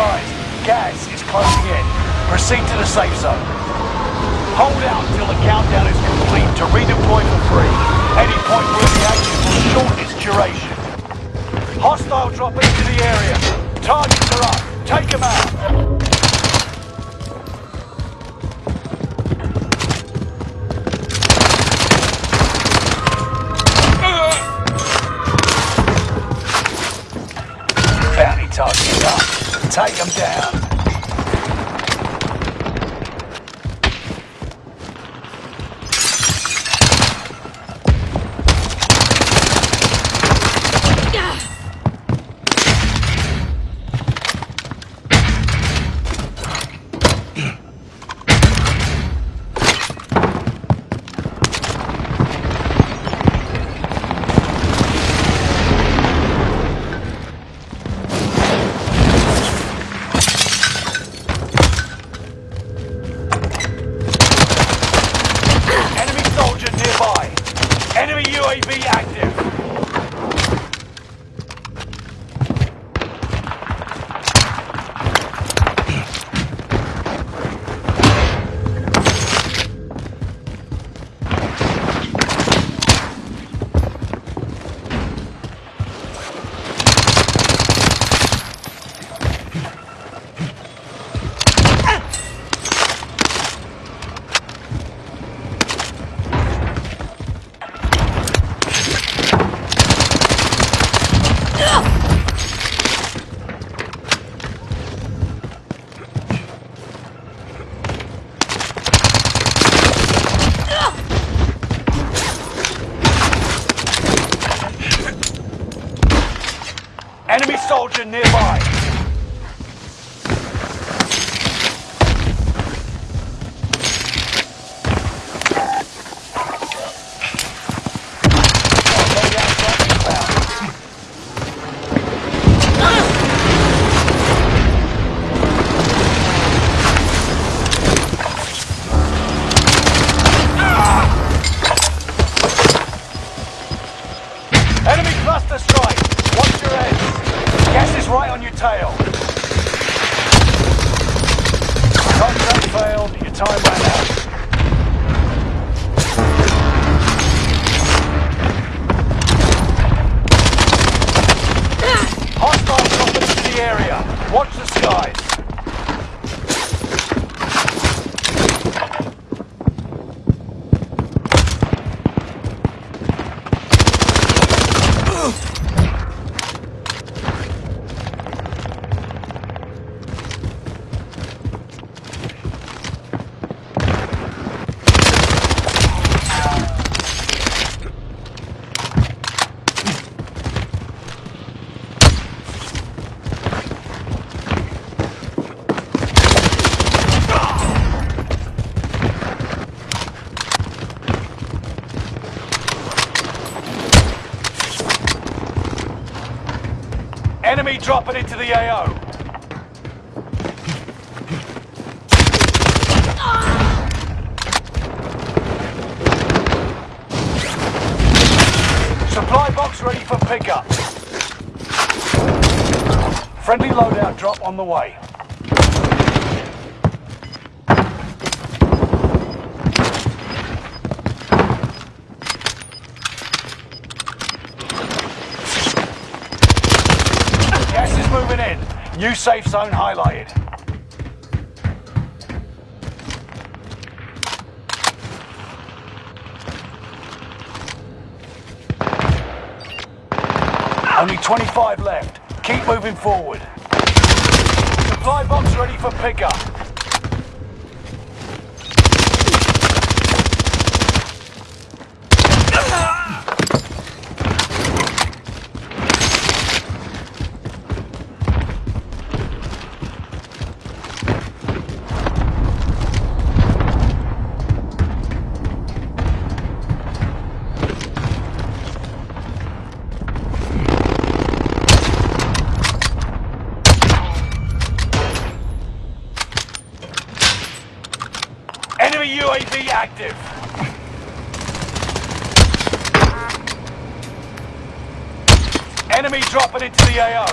advised, gas is closing in. Proceed to the safe zone. Hold out until the countdown is complete to redeploy for free. Any point where the action will shorten its duration. Hostile drop into the area. Targets are up. Take them out. Take them down. Enemy soldier nearby. Enemy dropping into the AO. Supply box ready for pickup. Friendly loadout drop on the way. Gas is moving in. New safe zone highlighted. Only 25 left. Keep moving forward. Supply box ready for pickup. active. Enemy dropping into the AO.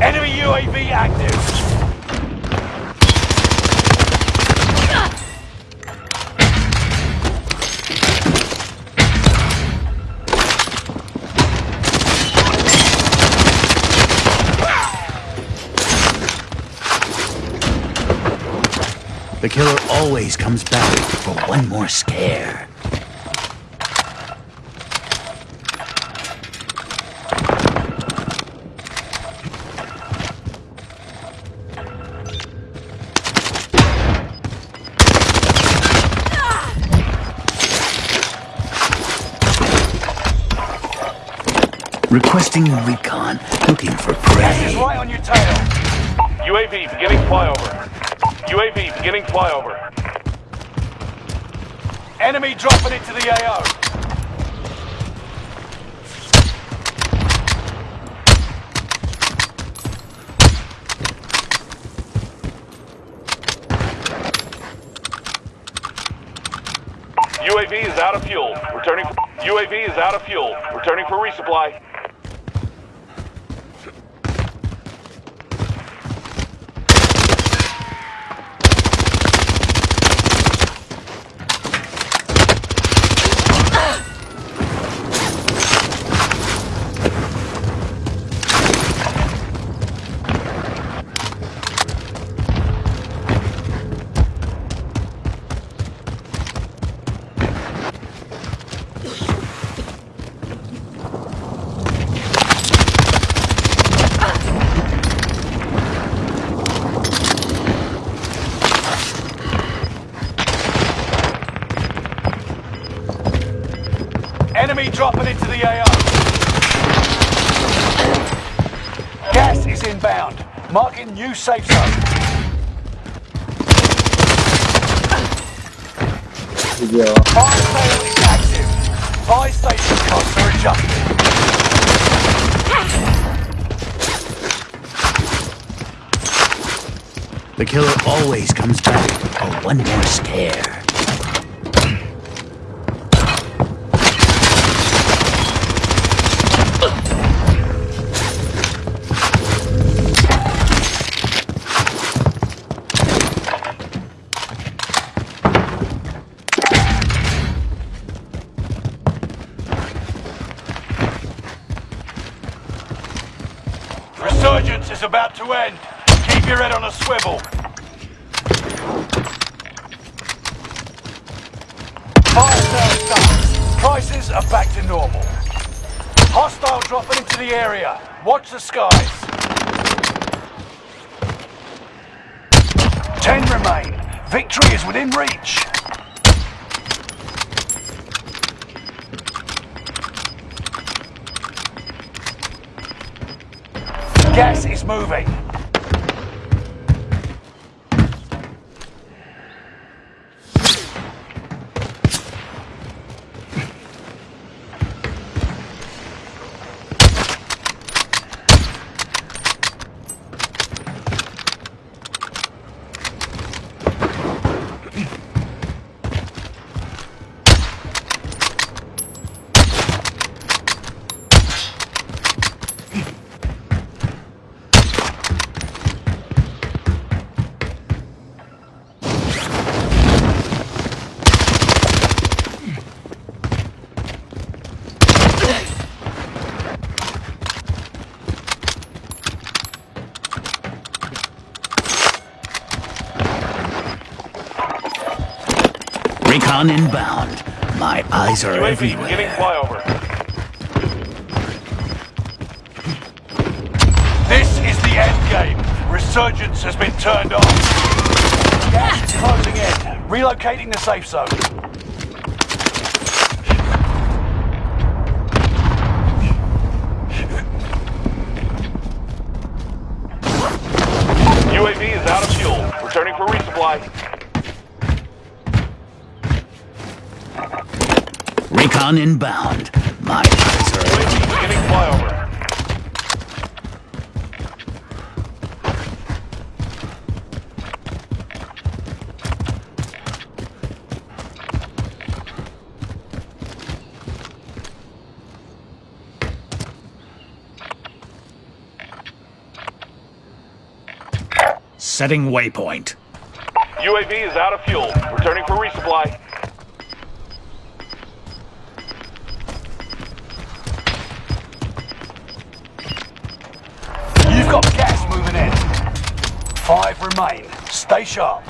Enemy UAV active. The killer always comes back for one more scare. Requesting recon, looking for prey. right on your tail. UAV beginning flyover. UAV beginning flyover. Enemy dropping into the AO. UAV is out of fuel. Returning. For, UAV is out of fuel. Returning for resupply. Dropping into the AO. Gas is inbound. Marking new safe zone. Fire sale is active. Buy station costs are adjusted. The killer always comes back for one more scare. Is about to end. Keep your head on a swivel. Fire sales. Prices are back to normal. Hostile dropping into the area. Watch the skies. Ten remain. Victory is within reach. Gas is moving. Recon inbound. My eyes are UAV beginning everywhere. flyover. This is the end game. Resurgence has been turned off. Gas is closing in. Relocating the safe zone. UAV is out of fuel. Returning for resupply. Recon inbound. My eyes are beginning flyover. Setting waypoint. UAV is out of fuel. Returning for resupply. Five remain. Stay sharp.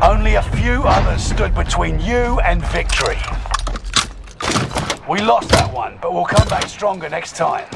Only a few others stood between you and victory. We lost that one, but we'll come back stronger next time.